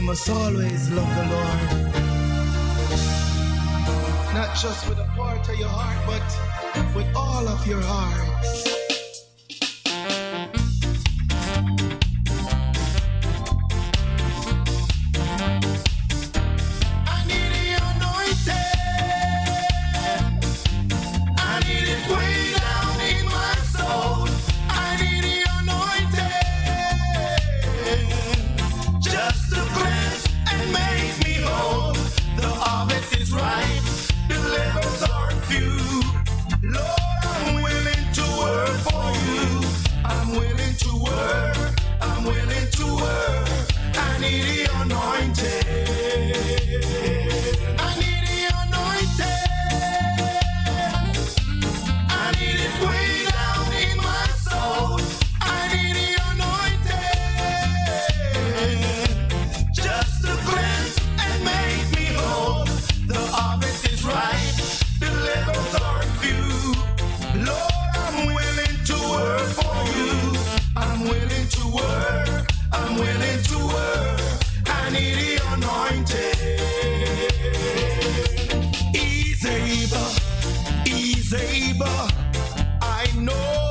must always love the Lord. Not just with a part of your heart, but with all of your heart. you know.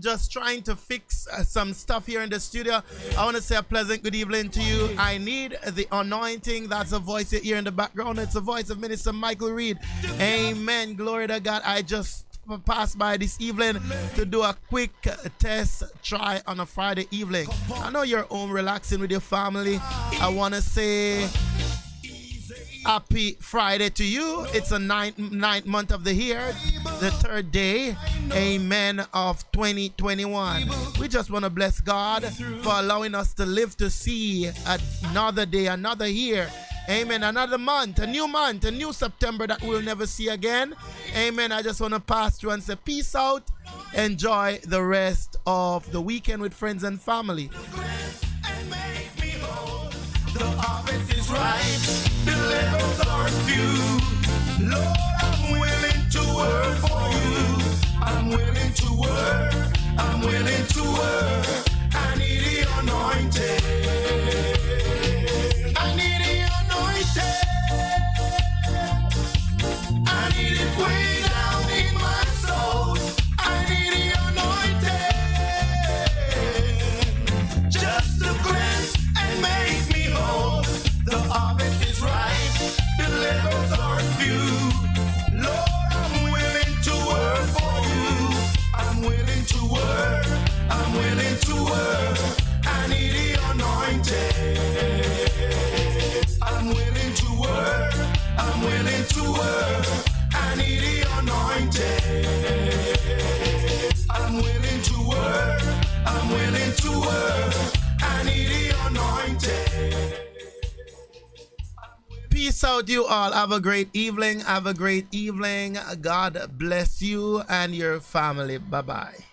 Just trying to fix uh, some stuff here in the studio. I want to say a pleasant good evening to you. I need the anointing. That's a voice here in the background. It's the voice of Minister Michael Reed. Amen. Glory to God. I just passed by this evening to do a quick test try on a Friday evening. I know you're home relaxing with your family. I want to say Happy Friday to you. It's a ninth, ninth month of the year, the third day, amen, of 2021. We just want to bless God for allowing us to live to see another day, another year. Amen. Another month, a new month, a new September that we'll never see again. Amen. I just want to pass through and say peace out. Enjoy the rest of the weekend with friends and family. Levels. Lord, Peace out, you all. Have a great evening. Have a great evening. God bless you and your family. Bye bye.